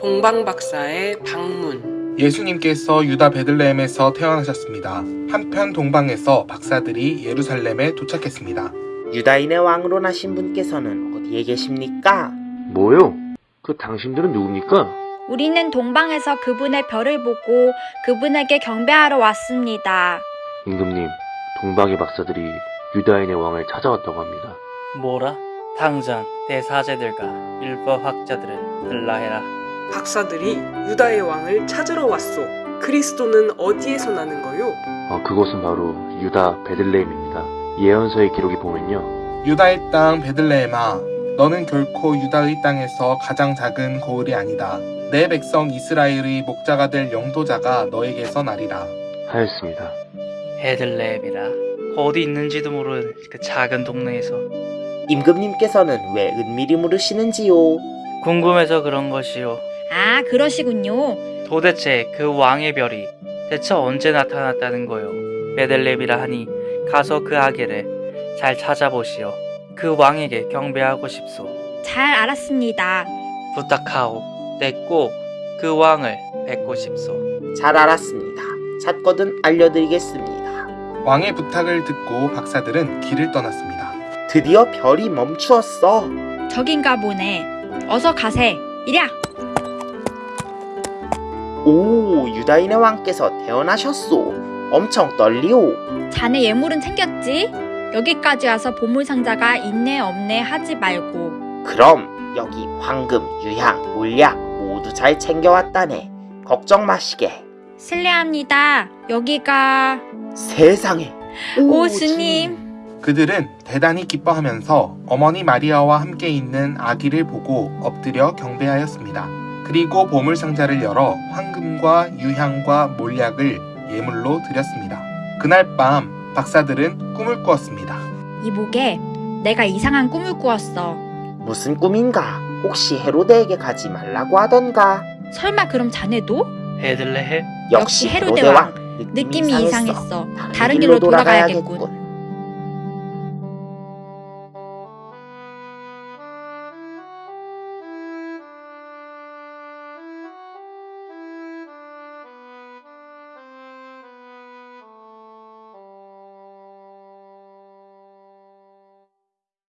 동방박사의 방문 예수님께서 유다 베들레헴에서 태어나셨습니다. 한편 동방에서 박사들이 예루살렘에 도착했습니다. 유다인의 왕으로 나신 분께서는 어디에 계십니까? 뭐요? 그 당신들은 누굽니까? 우리는 동방에서 그분의 별을 보고 그분에게 경배하러 왔습니다. 임금님, 동방의 박사들이 유다인의 왕을 찾아왔다고 합니다. 뭐라? 당장 대사제들과 율법 학자들을 들라해라. 박사들이 유다의 왕을 찾으러 왔소. 그리스도는 어디에서 나는 거요? 아, 그곳은 바로 유다 베들레헴입니다. 예언서의 기록이 보면요. 유다의 땅 베들레헴아 너는 결코 유다의 땅에서 가장 작은 거울이 아니다. 내 백성 이스라엘의 목자가 될 영도자가 너에게서 나리라. 하였습니다. 헤들레헴이라. 어디 있는지도 모르는 그 작은 동네에서 임금님께서는 왜 은밀히 물으시는지요? 궁금해서 그런 것이요. 아, 그러시군요. 도대체 그 왕의 별이 대체 언제 나타났다는 거요? 베들레헴이라 하니 가서 그 아기를 잘 찾아보시오. 그 왕에게 경배하고 싶소. 잘 알았습니다. 부탁하오. 내꼭 그 왕을 뵙고 싶소. 잘 알았습니다. 찾거든 알려드리겠습니다. 왕의 부탁을 듣고 박사들은 길을 떠났습니다. 드디어 별이 멈추었어. 저긴가 보네. 어서 가세. 이랴! 오, 유다인의 왕께서 태어나셨소. 엄청 떨리오. 자네 예물은 챙겼지? 여기까지 와서 보물상자가 있네 없네 하지 말고 그럼 여기 황금, 유향, 물약 모두 잘 챙겨왔다네. 걱정 마시게. 실례합니다. 여기가 세상에. 오 스님. 그들은 대단히 기뻐하면서 어머니 마리아와 함께 있는 아기를 보고 엎드려 경배하였습니다. 그리고 보물 상자를 열어 황금과 유향과 몰약을 예물로 드렸습니다. 그날 밤 박사들은 꿈을 꾸었습니다. 이보게 내가 이상한 꿈을 꾸었어. 무슨 꿈인가? 혹시 헤로데에게 가지 말라고 하던가? 설마 그럼 자네도? 헤들레헴? 역시 헤로데 왕. 느낌이 이상했어. 다른 길로 돌아가야겠군.